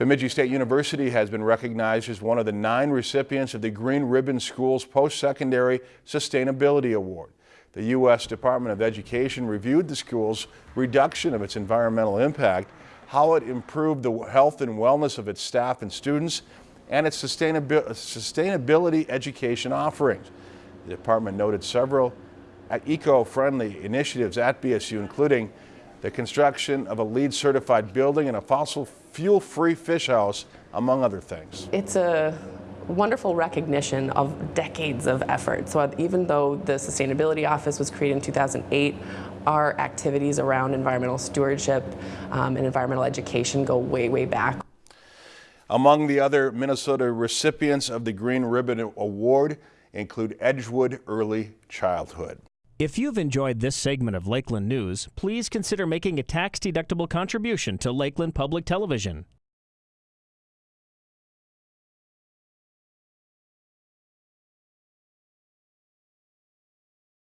Bemidji State University has been recognized as one of the nine recipients of the Green Ribbon Schools Post-Secondary Sustainability Award. The U.S. Department of Education reviewed the school's reduction of its environmental impact, how it improved the health and wellness of its staff and students, and its sustainability education offerings. The department noted several eco-friendly initiatives at BSU, including the construction of a LEED certified building and a fossil fuel free fish house, among other things. It's a wonderful recognition of decades of effort. So even though the Sustainability Office was created in 2008, our activities around environmental stewardship um, and environmental education go way, way back. Among the other Minnesota recipients of the Green Ribbon Award include Edgewood Early Childhood. If you've enjoyed this segment of Lakeland News, please consider making a tax-deductible contribution to Lakeland Public Television.